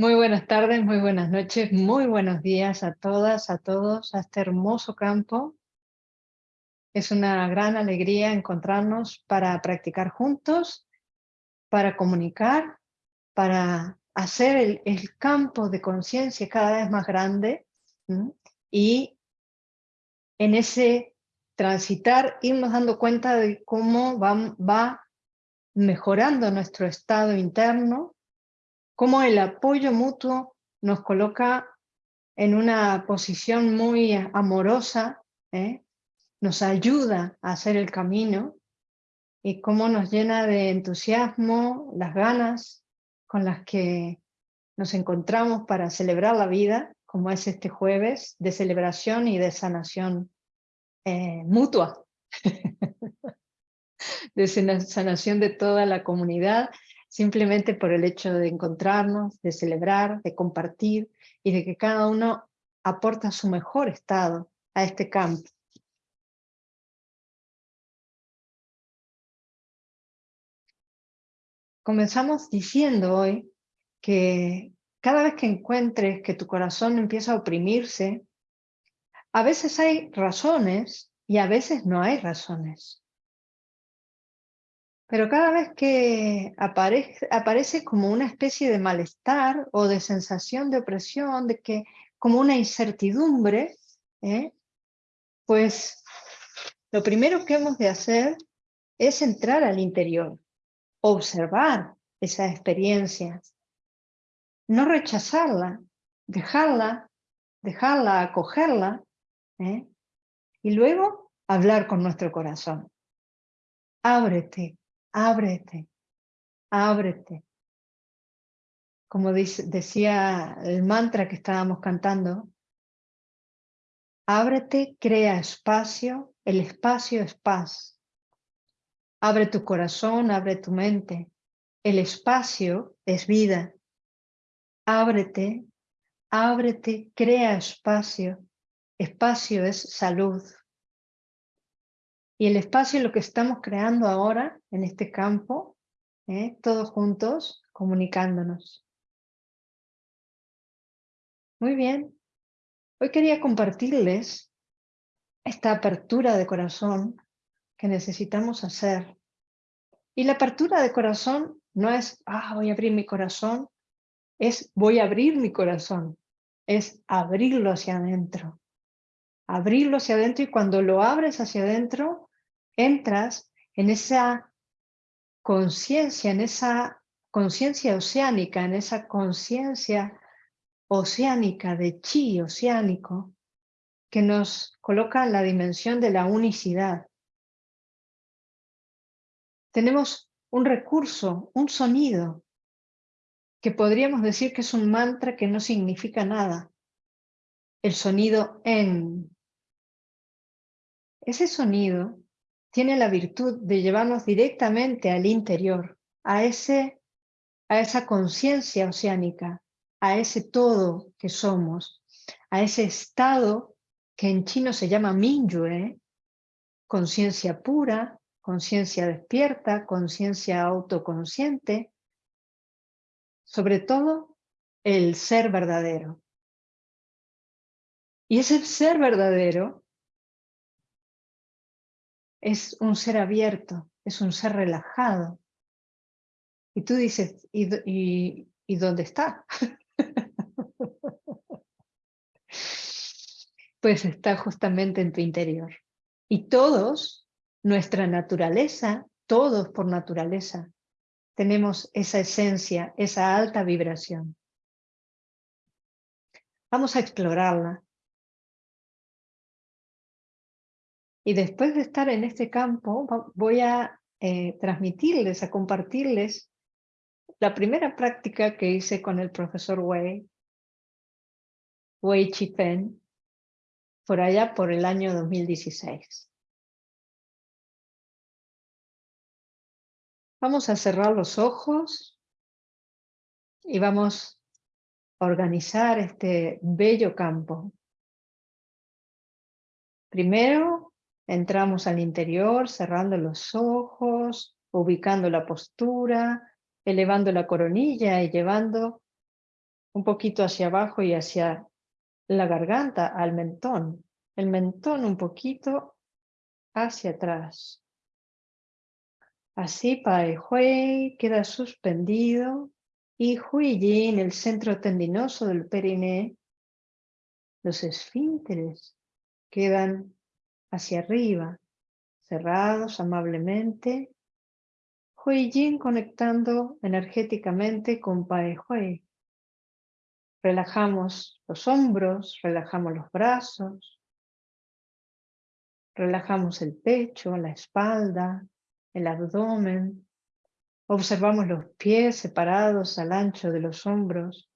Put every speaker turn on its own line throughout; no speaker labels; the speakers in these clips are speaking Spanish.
Muy buenas tardes, muy buenas noches, muy buenos días a todas, a todos, a este hermoso campo. Es una gran alegría encontrarnos para practicar juntos, para comunicar, para hacer el, campo de conciencia cada vez más grande y en ese transitar irnos dando cuenta de cómo va, va mejorando nuestro estado interno, cómo el apoyo mutuo nos coloca en una posición muy amorosa, ¿eh? nos ayuda a hacer el camino y cómo nos llena de entusiasmo las ganas con las que nos encontramos para celebrar la vida, como es este jueves, de celebración y de sanación eh, mutua, de sanación de toda la comunidad simplemente por el hecho de encontrarnos, de celebrar, de compartir y de que cada uno aporta su mejor estado a este campo. Comenzamos diciendo hoy que cada vez que encuentres que tu corazón empieza a oprimirse, a veces hay razones y a veces no hay razones. Pero cada vez que aparece, como una especie de malestar o de sensación de opresión, de que como una incertidumbre, ¿eh? pues lo primero que hemos de hacer es entrar al interior, observar esa experiencia, no rechazarla, dejarla, dejarla, acogerla, ¿eh? y luego hablar con nuestro corazón. Ábrete, ábrete, ábrete. Como decía el mantra que estábamos cantando, ábrete, crea espacio, el espacio es paz. Abre tu corazón, abre tu mente, el espacio es vida. Ábrete, ábrete, crea espacio, espacio es salud. Y el espacio es lo que estamos creando ahora en este campo, ¿eh? todos juntos, comunicándonos. Muy bien. Hoy quería compartirles esta apertura de corazón que necesitamos hacer. Y la apertura de corazón no es, ah, voy a abrir mi corazón, es voy a abrir mi corazón, es abrirlo hacia adentro. Abrirlo hacia adentro y cuando lo abres hacia adentro, entras en esa conciencia, en esa conciencia oceánica, en esa conciencia oceánica de chi oceánico que nos coloca en la dimensión de la unicidad. Tenemos un recurso, un sonido, que podríamos decir que es un mantra que no significa nada. El sonido en. Ese sonido tiene la virtud de llevarnos directamente al interior, a, ese, a esa conciencia oceánica, a ese todo que somos, a ese estado que en chino se llama Mingyue, conciencia pura, conciencia despierta, conciencia autoconsciente, sobre todo el ser verdadero. Y ese ser verdadero es un ser abierto, es un ser relajado. Y tú dices, ¿y, y, dónde está? pues está justamente en tu interior. Y todos, nuestra naturaleza, todos por naturaleza, tenemos esa esencia, esa alta vibración. Vamos a explorarla, Y después de estar en este campo, voy a eh, transmitirles, a compartirles la primera práctica que hice con el profesor Wei, Wei Chipen, por allá por el año 2016. Vamos a cerrar los ojos y vamos a organizar este bello campo. Primero Entramos al interior, cerrando los ojos, ubicando la postura, elevando la coronilla y llevando un poquito hacia abajo y hacia la garganta, al mentón. El mentón un poquito hacia atrás. Así Pai Hui queda suspendido y Hui Yin, el centro tendinoso del periné, los esfínteres quedan hacia arriba, cerrados amablemente. Hui Yin conectando energéticamente con Pai Hui. Relajamos los hombros, relajamos los brazos, relajamos el pecho, la espalda, el abdomen. Observamos los pies separados al ancho de los hombros.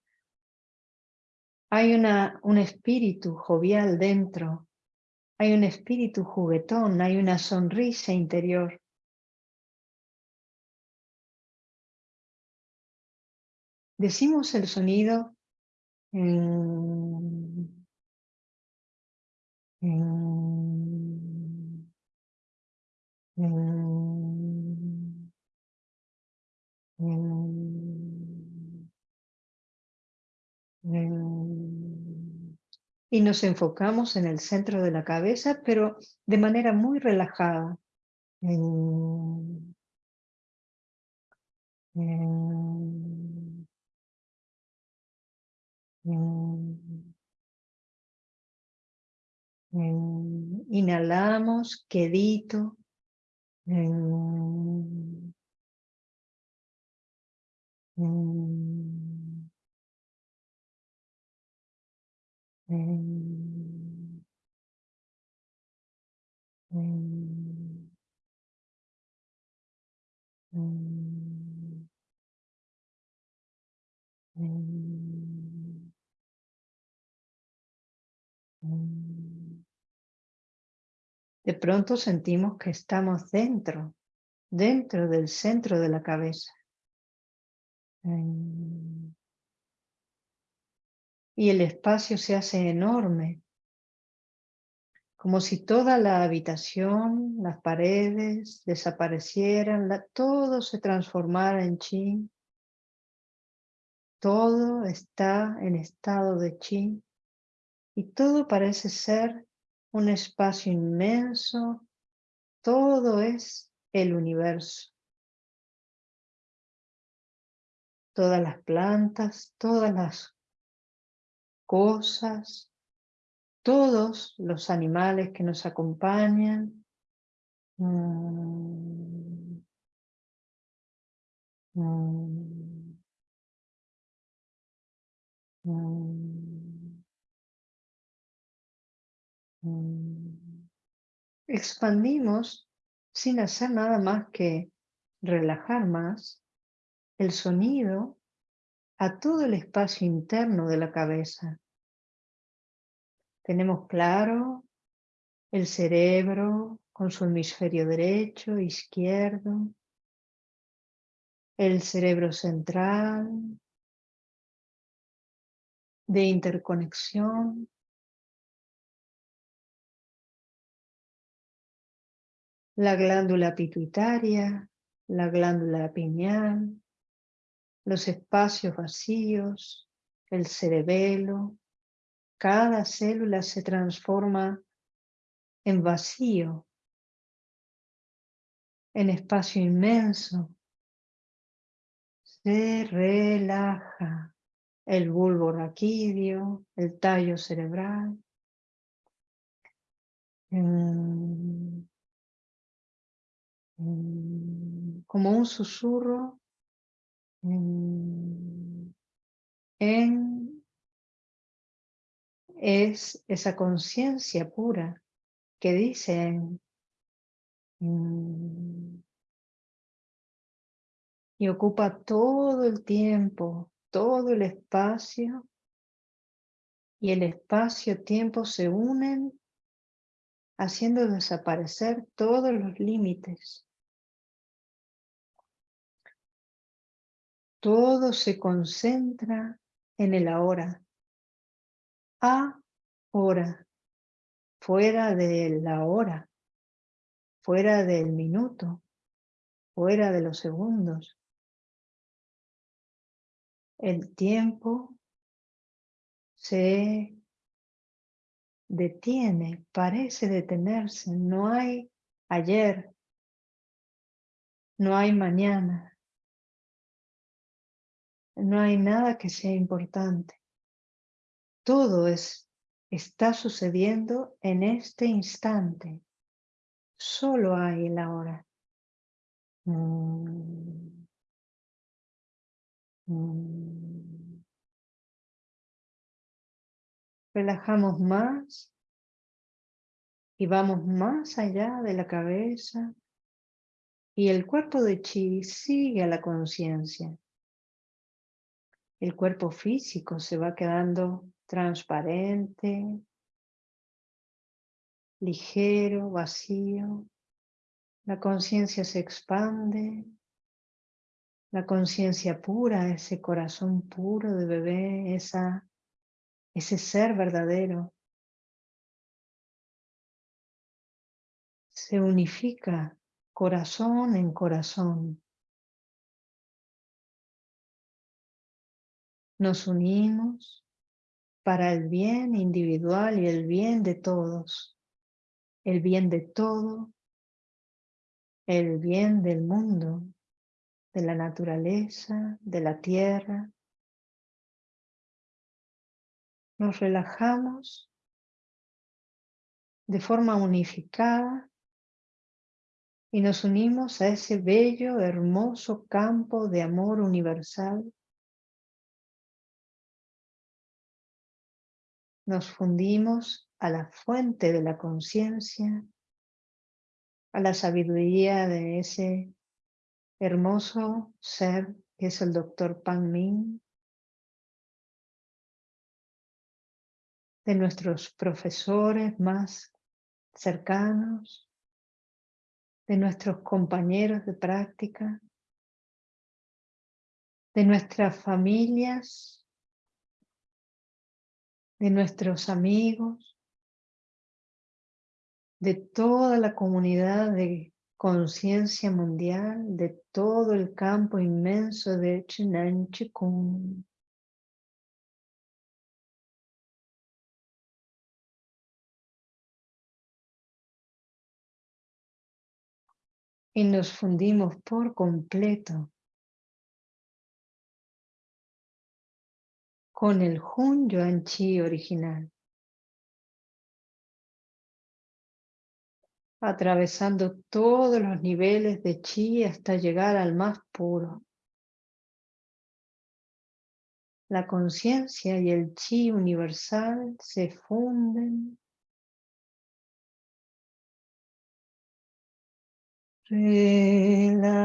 Hay una, un espíritu jovial dentro. Hay un espíritu juguetón, hay una sonrisa interior. Decimos el sonido y nos enfocamos en el centro de la cabeza, pero de manera muy relajada. Inhalamos quedito. De pronto sentimos que estamos dentro, dentro del centro de la cabeza. Y el espacio se hace enorme, como si toda la habitación, las paredes desaparecieran, todo se transformara en chi. Todo está en estado de chi y todo parece ser un espacio inmenso, todo es el universo. Todas las plantas, todas las cosas, todos los animales que nos acompañan. Mm. Mm. Mm. Expandimos sin hacer nada más que relajar más el sonido a todo el espacio interno de la cabeza. Tenemos claro el cerebro con su hemisferio derecho, izquierdo, el cerebro central de interconexión, la glándula pituitaria, la glándula pineal, los espacios vacíos, el cerebelo, cada célula se transforma en vacío, en espacio inmenso. Se relaja el bulbo raquídeo, el tallo cerebral. Mm. Mm. Como un susurro. En es esa conciencia pura que dicen mm, y ocupa todo el tiempo, todo el espacio y el espacio-tiempo se unen haciendo desaparecer todos los límites. Todo se concentra en el ahora. Ahora, fuera de la hora, fuera del minuto, fuera de los segundos. El tiempo se detiene, parece detenerse. No hay ayer, no hay mañana, no hay nada que sea importante. Todo es, está sucediendo en este instante. Solo hay el ahora. Mm. Mm. Relajamos más y vamos más allá de la cabeza y el cuerpo de chi sigue a la conciencia. El cuerpo físico se va quedando transparente, ligero, vacío. La conciencia se expande. La conciencia pura, ese corazón puro de bebé, esa, ese ser verdadero, se unifica corazón en corazón. Nos unimos para el bien individual y el bien de todos, el bien de todo, el bien del mundo, de la naturaleza, de la tierra. Nos relajamos de forma unificada y nos unimos a ese bello, hermoso campo de amor universal Nos fundimos a la fuente de la conciencia, a la sabiduría de ese hermoso ser que es el doctor Pan Min, de nuestros profesores más cercanos, de nuestros compañeros de práctica, de nuestras familias de nuestros amigos, de toda la comunidad de conciencia mundial, de todo el campo inmenso de Chinan Chikung. Y nos fundimos por completo con el Hun Yuan Chi original. Atravesando todos los niveles de Chi hasta llegar al más puro. La conciencia y el Chi universal se funden Relaja.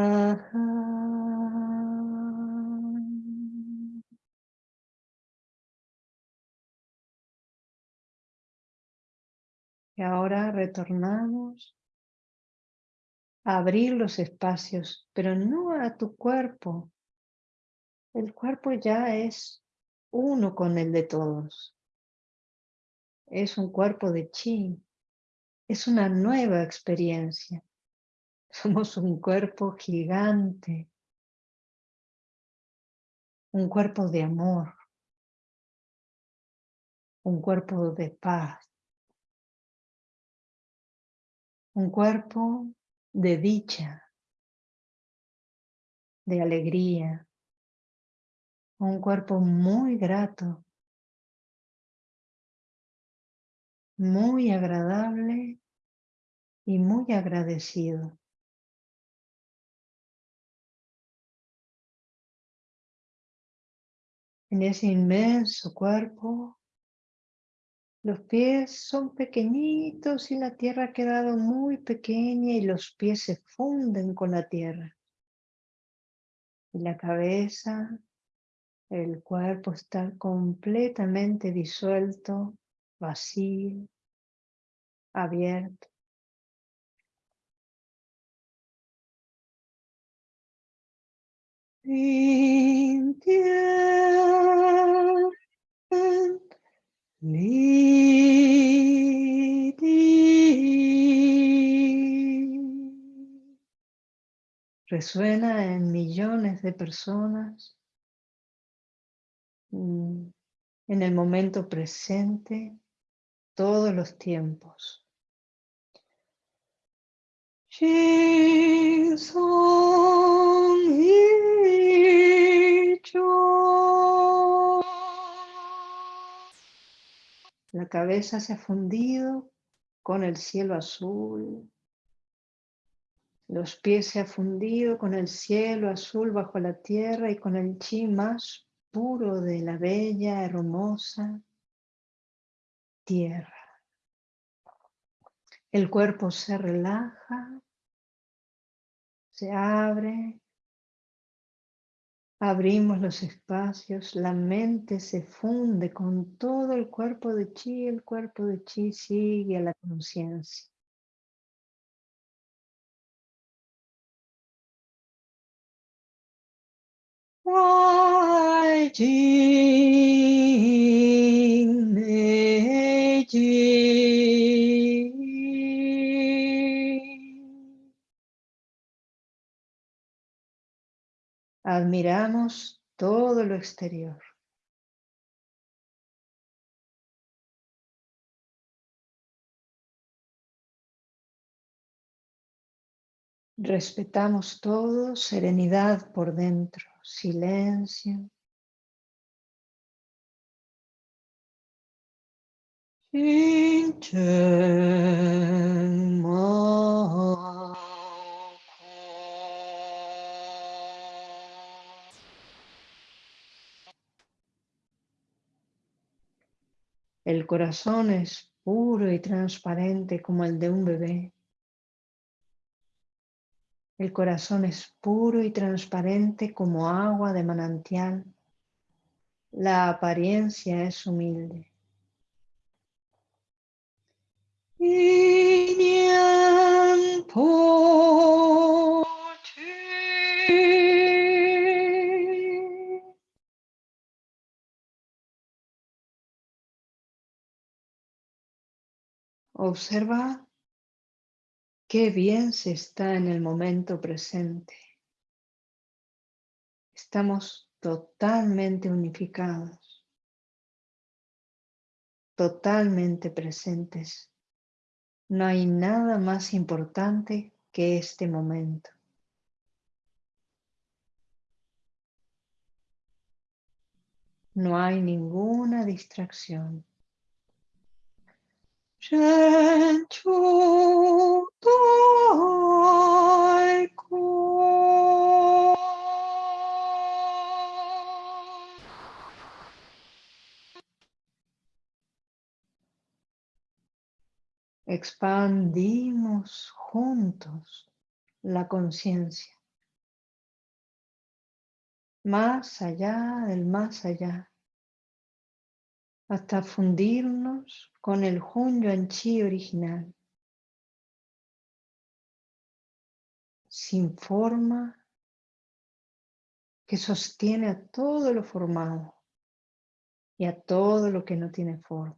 Y ahora retornamos a abrir los espacios, pero no a tu cuerpo. El cuerpo ya es uno con el de todos. Es un cuerpo de chi. Es una nueva experiencia. Somos un cuerpo gigante. Un cuerpo de amor. Un cuerpo de paz un cuerpo de dicha, de alegría, un cuerpo muy grato, muy agradable y muy agradecido. En ese inmenso cuerpo los pies son pequeñitos y la tierra ha quedado muy pequeña y los pies se funden con la tierra. Y la cabeza, el cuerpo está completamente disuelto, vacío, abierto. Resuena en millones de personas. Mm, en el momento presente todos los tiempos. La cabeza se ha fundido con el cielo azul. Los pies se han fundido con el cielo azul bajo la tierra y con el chi más puro de la bella, hermosa tierra. El cuerpo se relaja, se abre, abrimos los espacios, la mente se funde con todo el cuerpo de chi, el cuerpo de chi sigue a la conciencia. Admiramos todo lo exterior. Respetamos todo, serenidad por dentro, silencio. El corazón es puro y transparente como el de un bebé. El corazón es puro y transparente como agua de manantial. La apariencia es humilde. Observa Qué bien se está en el momento presente. Estamos totalmente unificados, totalmente presentes. No hay nada más importante que este momento. No hay ninguna distracción. Expandimos juntos la conciencia. Más allá del más allá hasta fundirnos con el Hun Chi original, sin forma, que sostiene a todo lo formado y a todo lo que no tiene forma.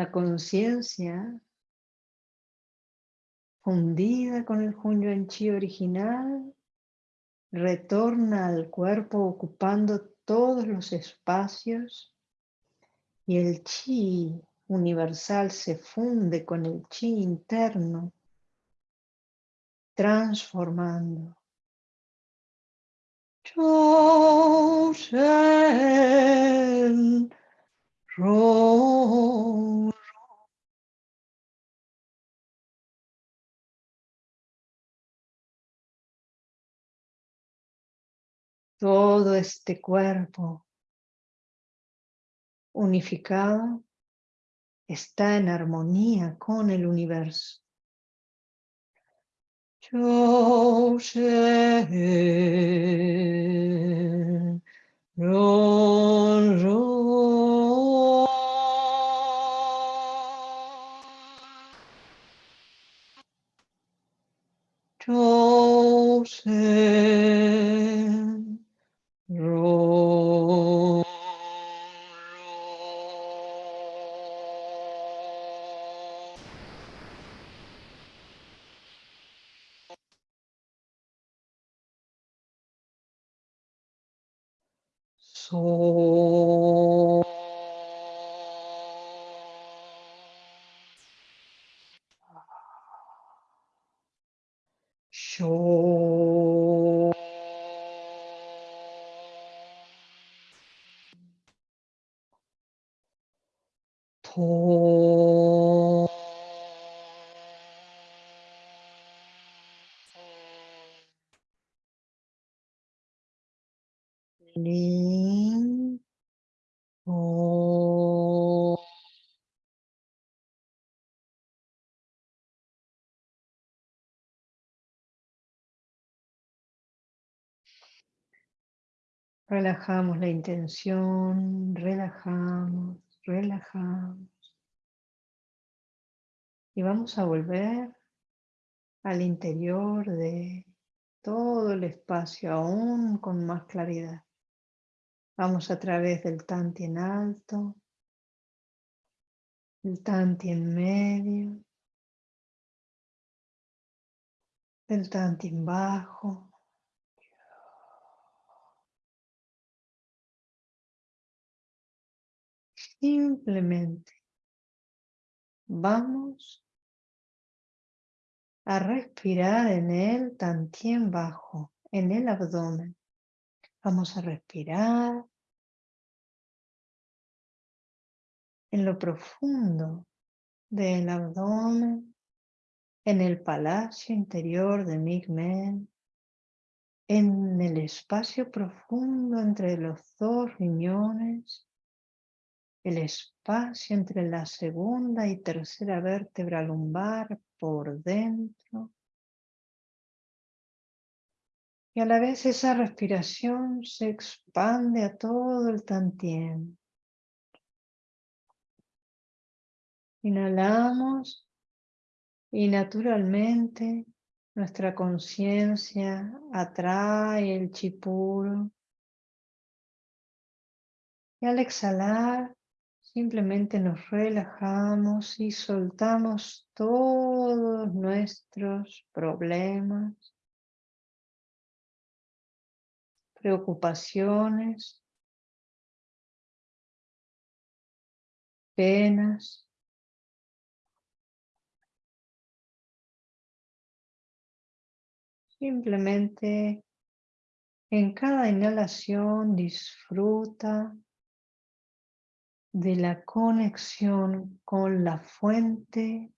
La conciencia fundida con el Hunyuan Chi original retorna al cuerpo ocupando todos los espacios y el Chi universal se funde con el Chi interno transformando. Todo este cuerpo unificado está en armonía con el universo. say Relajamos la intención, relajamos, relajamos. Y vamos a volver al interior de todo el espacio, aún con más claridad. Vamos a través del tanti en alto, el tanti en medio, el tanti en bajo. Simplemente vamos a respirar en el tantien bajo, en el abdomen. Vamos a respirar en lo profundo del abdomen, en el palacio interior de Migmen, en el espacio profundo entre los dos riñones, el espacio entre la segunda y tercera vértebra lumbar por dentro. Y a la vez esa respiración se expande a todo el tantien. Inhalamos y naturalmente nuestra conciencia atrae el chipuro. Y al exhalar Simplemente nos relajamos y soltamos todos nuestros problemas, preocupaciones, penas. Simplemente en cada inhalación disfruta de la conexión con la fuente,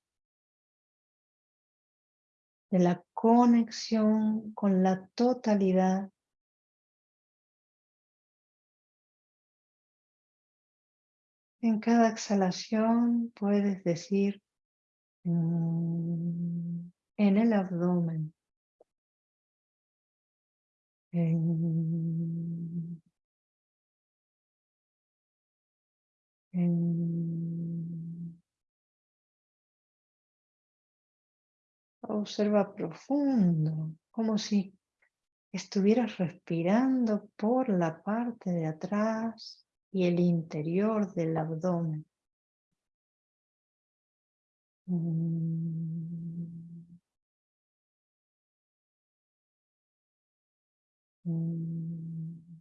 de la conexión con la totalidad. En cada exhalación puedes decir mm, en el abdomen. Observa profundo, como si estuvieras respirando por la parte de atrás y el interior del abdomen. Mm. Mm.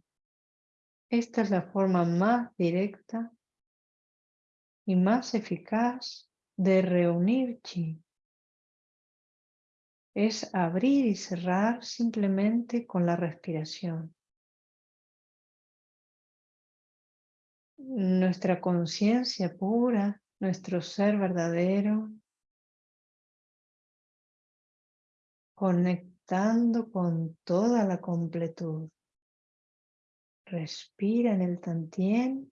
Esta es la forma más directa y más eficaz de reunir chi. Es abrir y cerrar simplemente con la respiración. Nuestra conciencia pura, nuestro ser verdadero, conectando con toda la completud. Respira en el tantien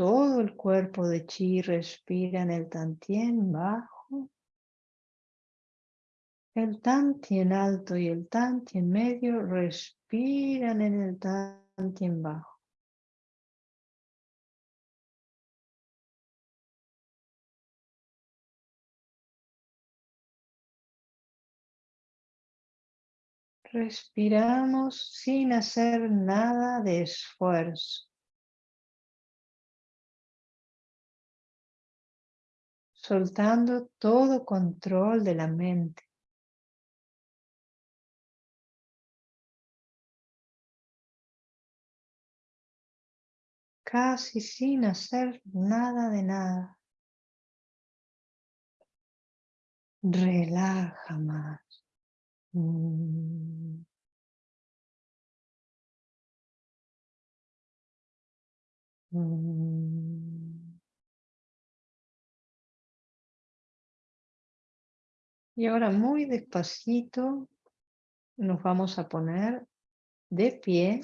todo el cuerpo de chi respira en el tantien bajo, el tantien alto y el tantien medio respiran en el tantien bajo. Respiramos sin hacer nada de esfuerzo. Soltando todo control de la mente. casi sin hacer nada de nada. Relaja más. Mm. Mm. Y ahora muy despacito nos vamos a poner de pie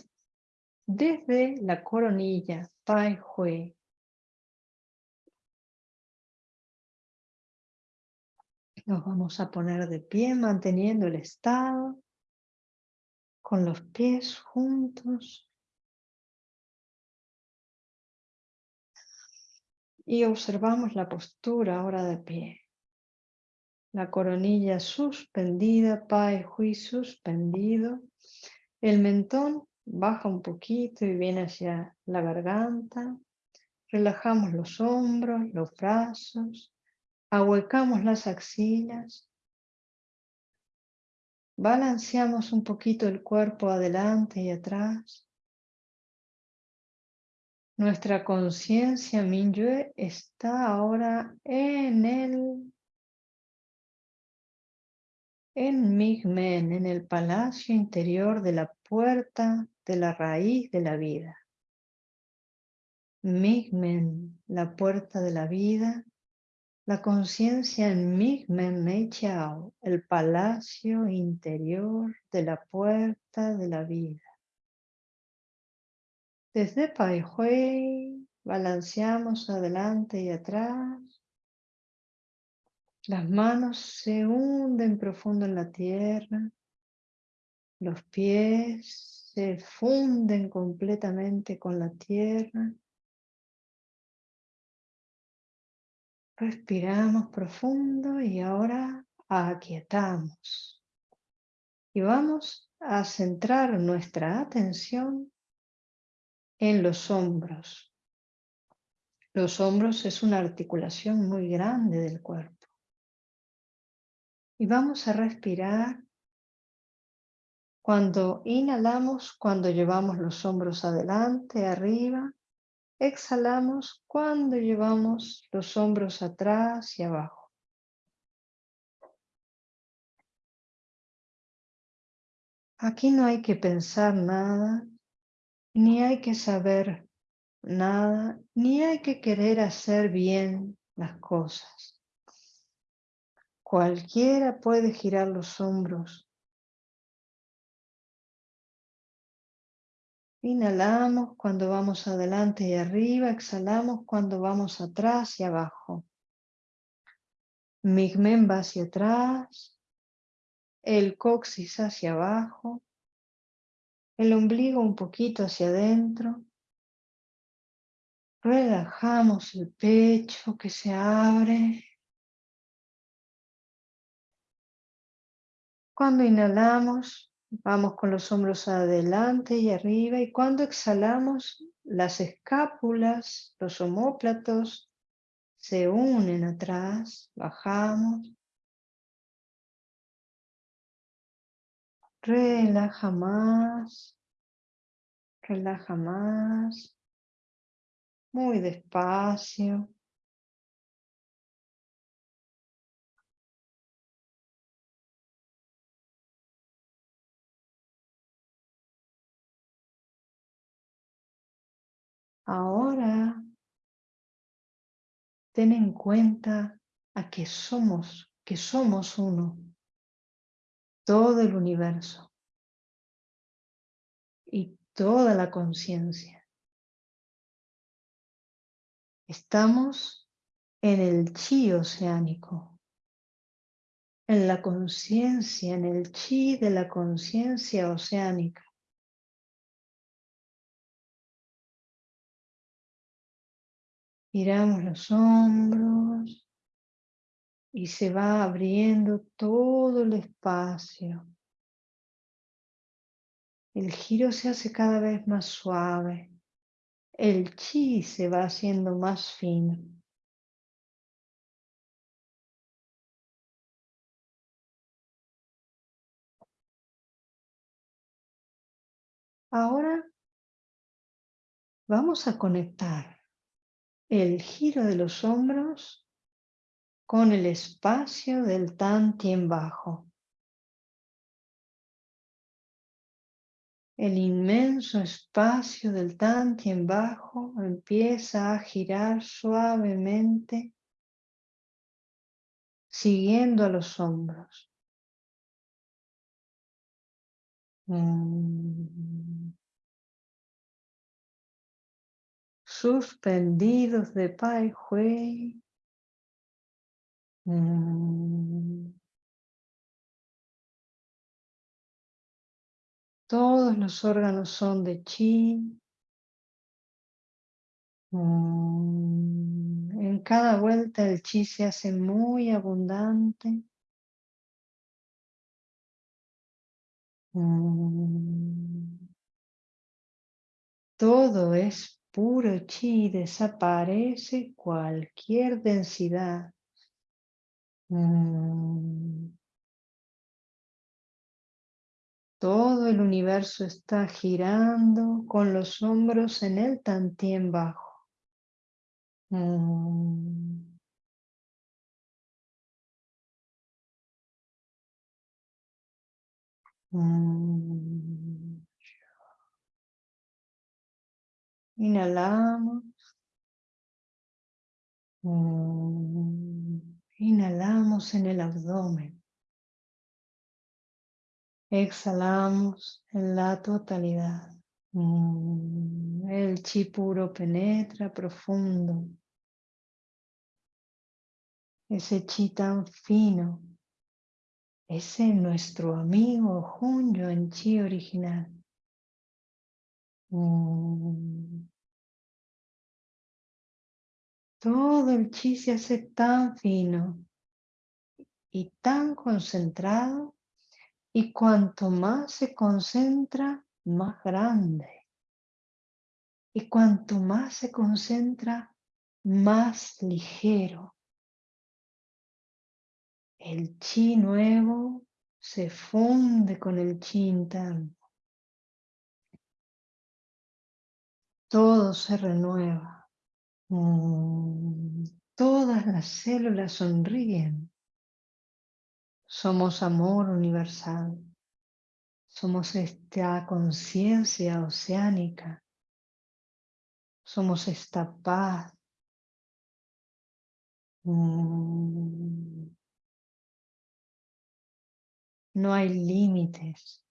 desde la coronilla Pai Hui. Nos vamos a poner de pie manteniendo el estado con los pies juntos y observamos la postura ahora de pie. La coronilla suspendida, Pai Hui suspendido, el mentón baja un poquito y viene hacia la garganta. Relajamos los hombros, los brazos, ahuecamos las axilas. Balanceamos un poquito el cuerpo adelante y atrás. Nuestra conciencia Minyue está ahora en el en Migmen, en el palacio interior de la puerta de la raíz de la vida. Migmen, la puerta de la vida, la conciencia en Migmen Meichao, el palacio interior de la puerta de la vida. Desde Pai Hui balanceamos adelante y atrás las manos se hunden profundo en la tierra. Los pies se funden completamente con la tierra. Respiramos profundo y ahora aquietamos. Y vamos a centrar nuestra atención en los hombros. Los hombros es una articulación muy grande del cuerpo. Y vamos a respirar cuando inhalamos, cuando llevamos los hombros adelante, arriba. Exhalamos cuando llevamos los hombros atrás y abajo. Aquí no hay que pensar nada, ni hay que saber nada, ni hay que querer hacer bien las cosas. Cualquiera puede girar los hombros. Inhalamos cuando vamos adelante y arriba, exhalamos cuando vamos atrás y abajo. Migmen va hacia atrás, el coxis hacia abajo, el ombligo un poquito hacia adentro. Relajamos el pecho que se abre. Cuando inhalamos, vamos con los hombros adelante y arriba y cuando exhalamos, las escápulas, los omóplatos se unen atrás, bajamos. Relaja más, relaja más, muy despacio. Ahora, ten en cuenta a que somos, que somos uno, todo el universo y toda la conciencia. Estamos en el chi oceánico, en la conciencia, en el chi de la conciencia oceánica. Giramos los hombros y se va abriendo todo el espacio. El giro se hace cada vez más suave. El chi se va haciendo más fino. Ahora Vamos a conectar el giro de los hombros con el espacio del Tan Tien Bajo. El inmenso espacio del Tan Tien Bajo empieza a girar suavemente siguiendo a los hombros. Mm. Suspendidos de Pai Hui. Mm. Todos los órganos son de chi. Mm. En cada vuelta el chi se hace muy abundante. Mm. Todo es puro chi, desaparece cualquier densidad. Mm. Todo el universo está girando con los hombros en el tantien bajo. Mm. Mm. Inhalamos. Inhalamos en el abdomen. Exhalamos en la totalidad. El chi puro penetra profundo. Ese chi tan fino ese es nuestro amigo Junyo en Chi original. Mm. Todo el chi se hace tan fino y tan concentrado y cuanto más se concentra, más grande. Y cuanto más se concentra, más ligero. El chi nuevo se funde con el chi interno. Todo se renueva. Mm, todas las células sonríen. Somos amor universal. Somos esta conciencia oceánica. Somos esta paz. Mm, no hay límites.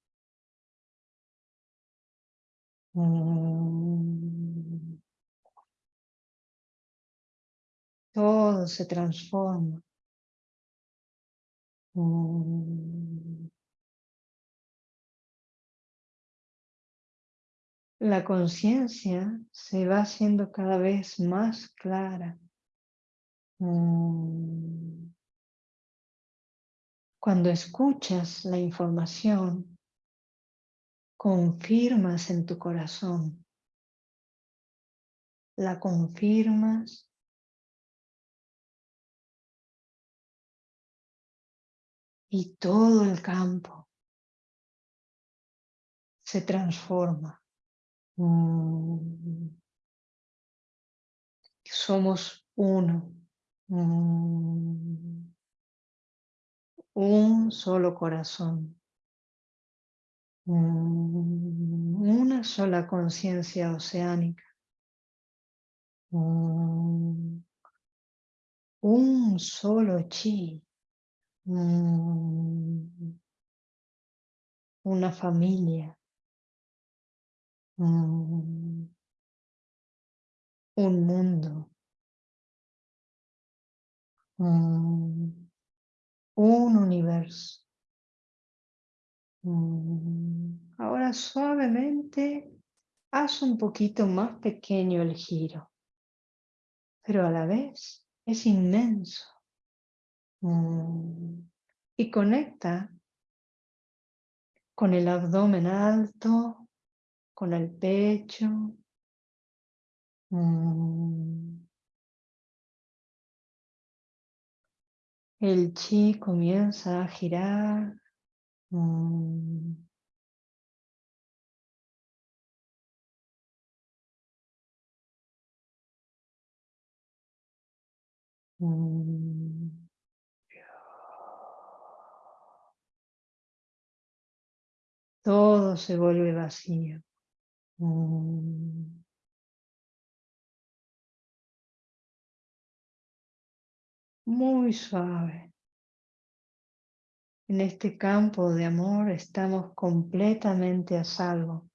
Mm. Todo se transforma. Mm. La conciencia se va haciendo cada vez más clara. Mm. Cuando escuchas la información, confirmas en tu corazón. La confirmas y todo el campo se transforma. Mm. Somos uno. Mm un solo corazón, una sola conciencia oceánica, un solo chi, una familia, un mundo. Un universo. Mm, ahora suavemente haz un poquito más pequeño el giro, pero a la vez es inmenso. Mm, y conecta con el abdomen alto, con el pecho. Mm, El chi comienza a girar. Mm. Mm. Todo se vuelve vacío. Mm. Muy suave. En este campo de amor estamos completamente a salvo,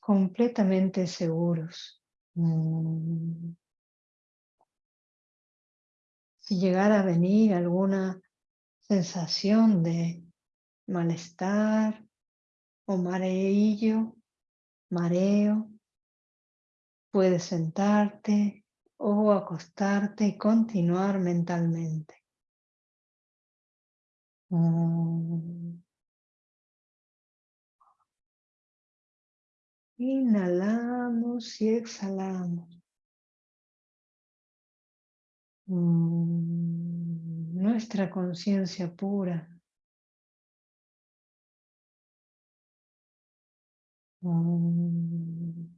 completamente seguros. Mm. Si llegara a venir alguna sensación de malestar o mareillo, mareo, puedes sentarte o acostarte y continuar mentalmente. Mm. Inhalamos y exhalamos. Mm. Nuestra conciencia pura. Mm.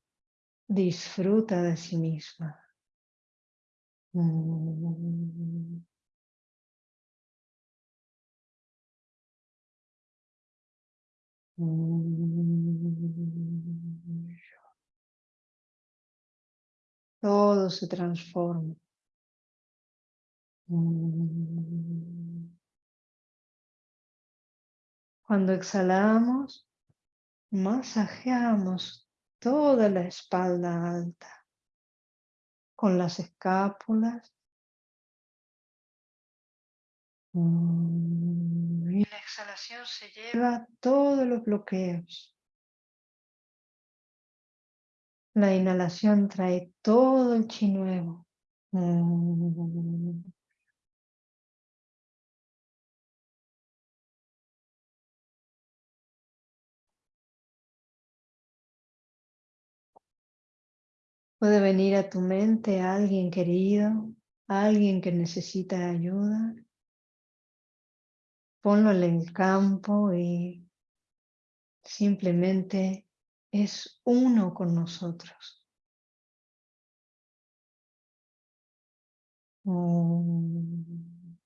Disfruta de sí misma. Todo se transforma. Cuando exhalamos, masajeamos toda la espalda alta con las escápulas Y la exhalación se lleva todos los bloqueos. La inhalación trae todo el chi nuevo. Puede venir a tu mente alguien querido, alguien que necesita ayuda ponlo en el campo y simplemente es uno con nosotros. Mm.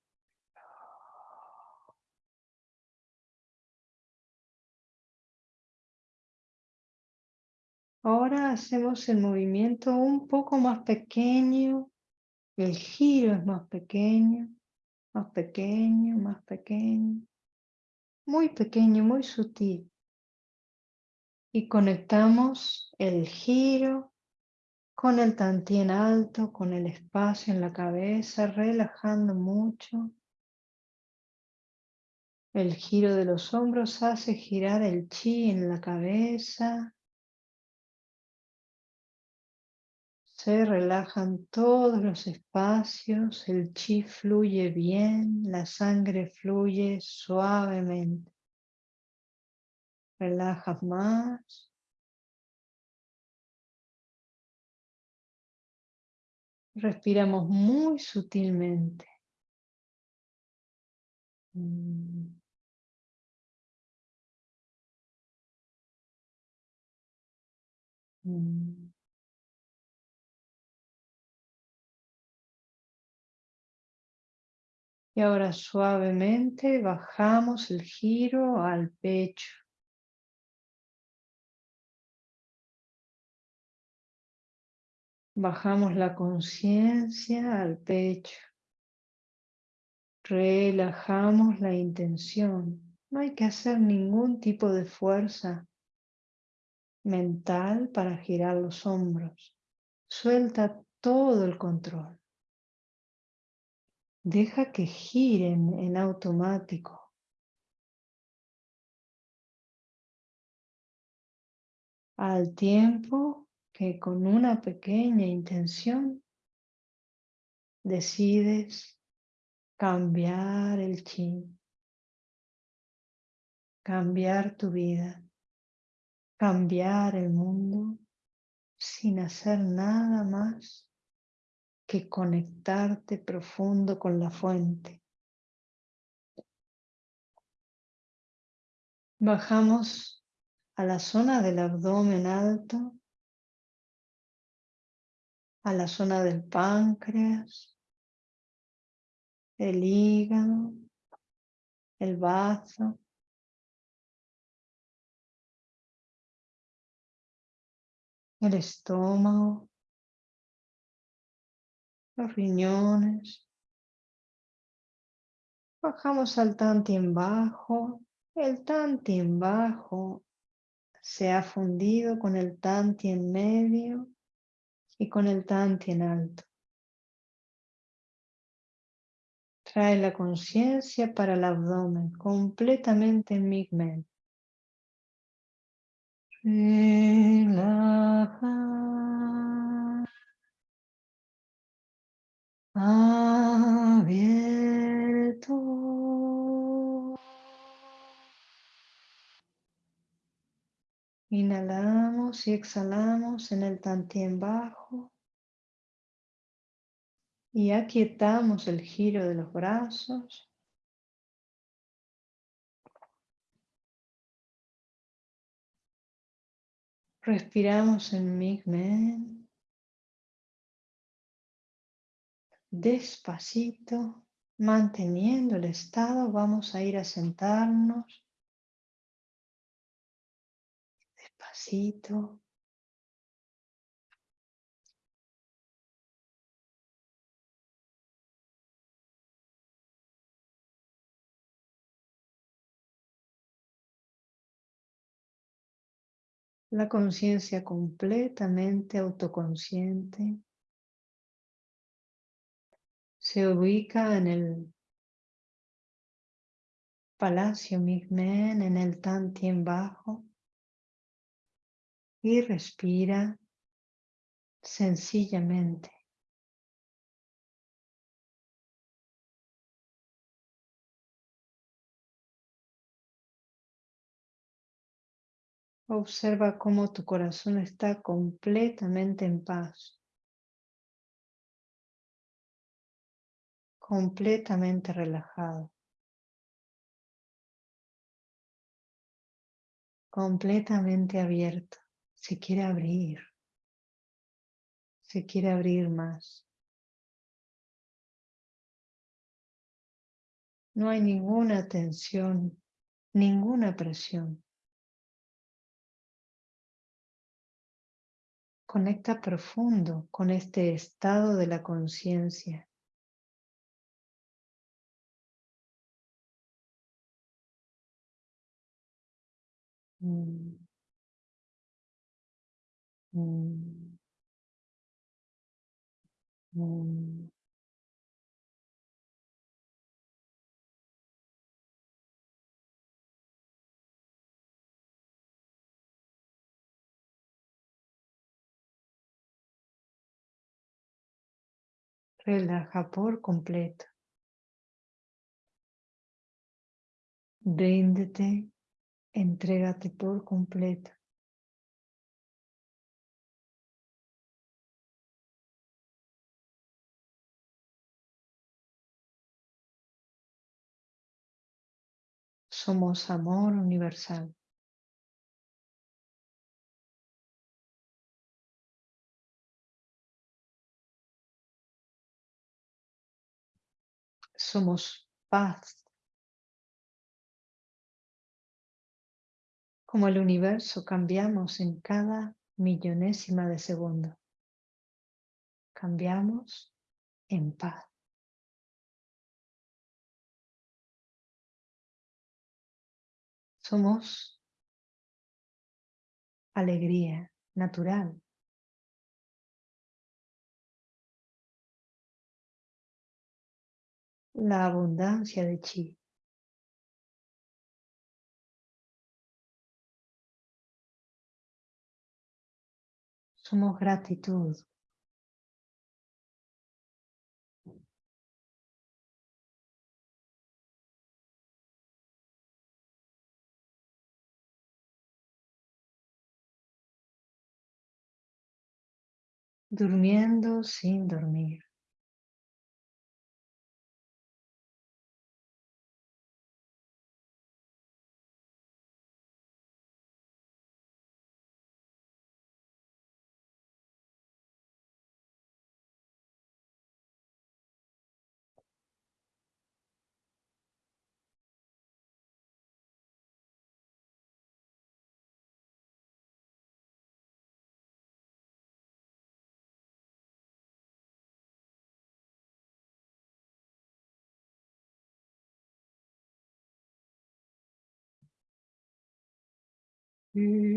Ahora hacemos el movimiento un poco más pequeño, el giro es más pequeño más pequeño, más pequeño, muy pequeño, muy sutil. Y conectamos el giro con el tantien alto, con el espacio en la cabeza, relajando mucho. El giro de los hombros hace girar el chi en la cabeza, Se relajan todos los espacios, el chi fluye bien, la sangre fluye suavemente. Relajas más. Respiramos muy sutilmente. Mm. Mm. Ahora suavemente bajamos el giro al pecho. Bajamos la conciencia al pecho. Relajamos la intención. No hay que hacer ningún tipo de fuerza mental para girar los hombros. Suelta todo el control. Deja que giren en automático. Al tiempo que con una pequeña intención decides cambiar el chi, cambiar tu vida, cambiar el mundo sin hacer nada más que conectarte profundo con la fuente. Bajamos a la zona del abdomen alto a la zona del páncreas, el hígado, el bazo, el estómago, los riñones. Bajamos al en bajo. El en bajo se ha fundido con el en medio y con el en alto. Trae la conciencia para el abdomen, completamente en Migmen. Relaja. Abierto. Inhalamos y exhalamos en el tantien bajo. Y aquietamos el giro de los brazos. Respiramos en Migmen. Despacito, manteniendo el estado, vamos a ir a sentarnos. Despacito. La conciencia completamente autoconsciente se ubica en el palacio Migmen, en el Tantien bajo y respira sencillamente. Observa cómo tu corazón está completamente en paz. Completamente relajado. Completamente abierto. Se quiere abrir. Se quiere abrir más. No hay ninguna tensión, ninguna presión. Conecta profundo con este estado de la conciencia. Mm. Mm. Mm. Relaja por completo. Ríndete, entrégate por completo. Somos amor universal. somos paz. Como el universo cambiamos en cada millonésima de segundo. Cambiamos en paz. Somos alegría natural. la abundancia de chi. Somos gratitud. Durmiendo sin dormir. Mm-hmm.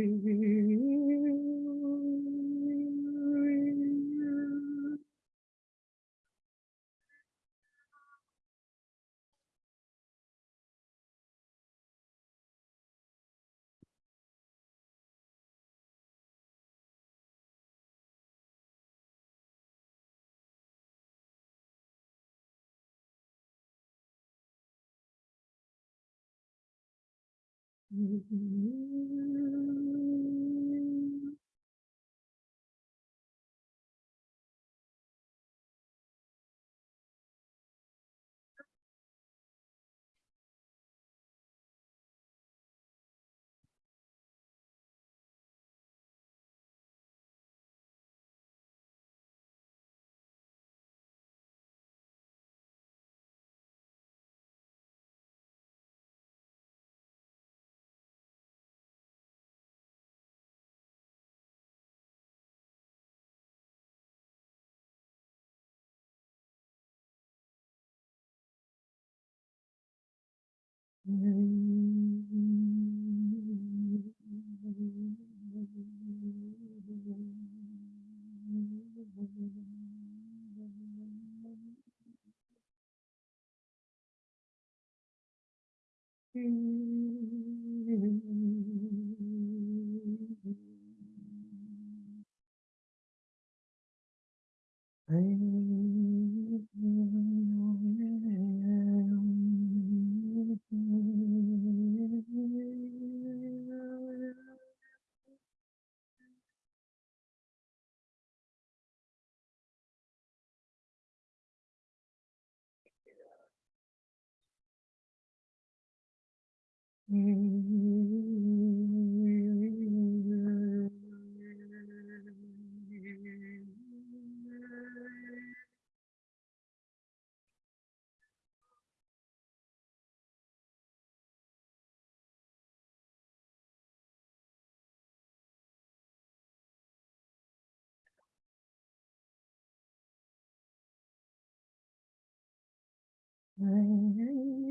Mm-hmm. Mm-hmm.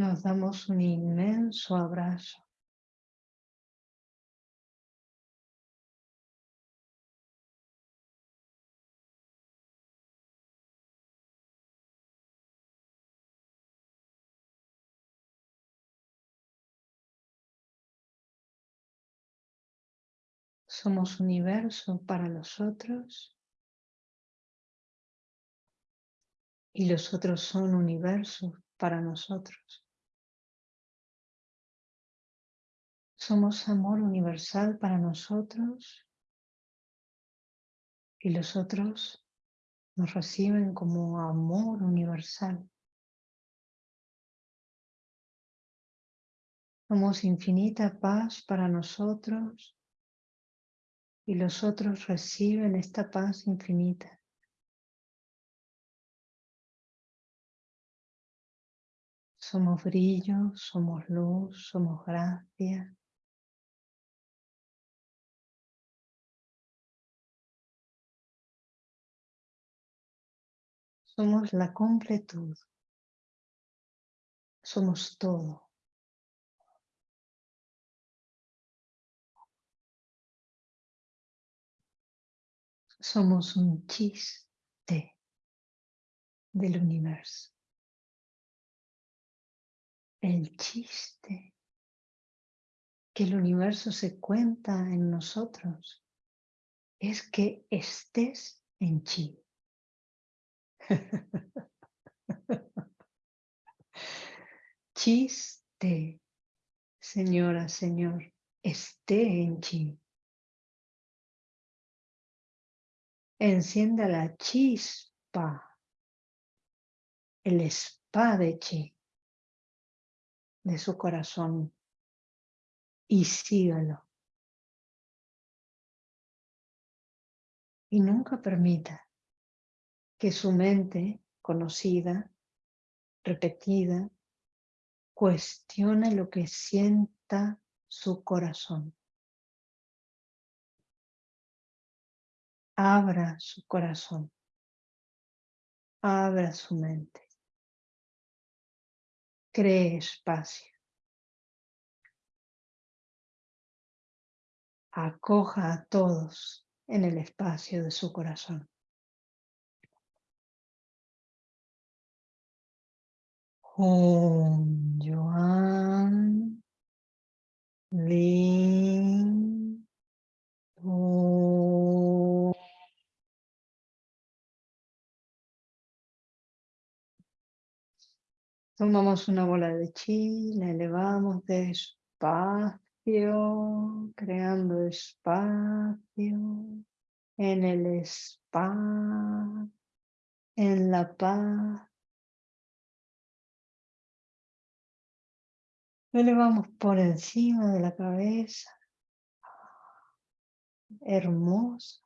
Nos damos un inmenso abrazo. Somos universo para los otros y los otros son universo para nosotros. somos amor universal para nosotros y los otros nos reciben como amor universal. Somos infinita paz para nosotros y los otros reciben esta paz infinita. Somos brillo, somos luz, somos gracia. Somos la completud. Somos todo. Somos un chiste del universo. El chiste que el universo se cuenta en nosotros es que estés en chi. Chiste, señora, señor, esté en chi. Encienda la chispa, el spa de chi de su corazón y sígalo. Y nunca permita que su mente conocida, repetida, cuestione lo que sienta su corazón. Abra su corazón. Abra su mente. Cree espacio. Acoja a todos en el espacio de su corazón. Joan Lin Tomamos una bola de chi, la elevamos despacio, creando espacio en el spa, en la paz. Elevamos por encima de la cabeza. Hermosa.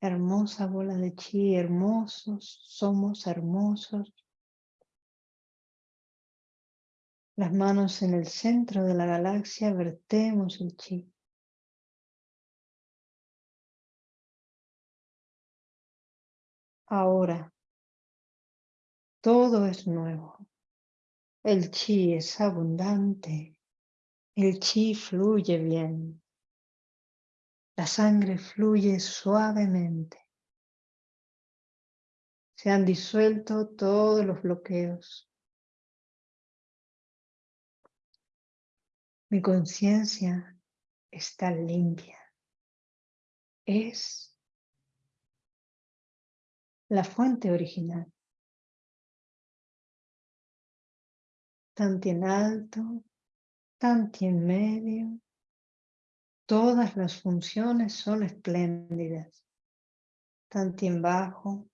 Hermosa bola de chi, hermosos, somos hermosos. Las manos en el centro de la galaxia, vertemos el chi. Ahora, todo es nuevo. El chi es abundante. El chi fluye bien. La sangre fluye suavemente. Se han disuelto todos los bloqueos. Mi conciencia está limpia. Es la fuente original. Tanto en alto, tanto en medio. Todas las funciones son espléndidas. Tanto en bajo,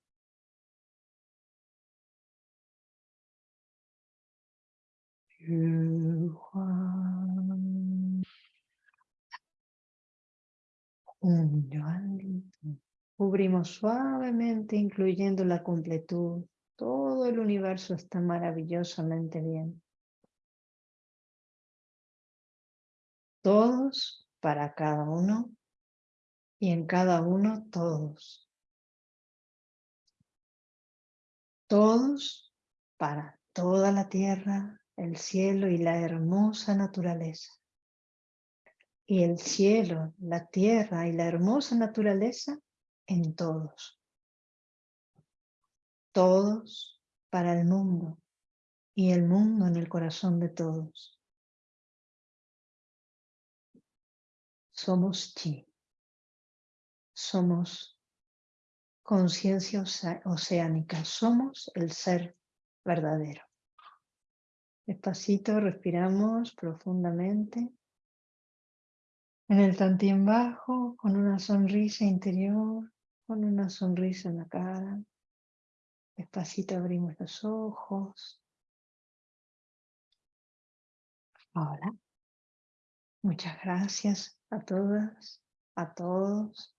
Cubrimos suavemente, incluyendo la completud. Todo el universo está maravillosamente bien. Todos para cada uno y en cada uno todos. Todos para toda la tierra, el cielo y la hermosa naturaleza. Y el cielo, la tierra y la hermosa naturaleza en todos. Todos para el mundo y el mundo en el corazón de todos. Somos chi. Somos conciencia oceánica. Somos el ser verdadero. Despacito respiramos profundamente. En el tantien bajo, con una sonrisa interior, con una sonrisa en la cara. Despacito abrimos los ojos. Hola. Muchas gracias a todas, a todos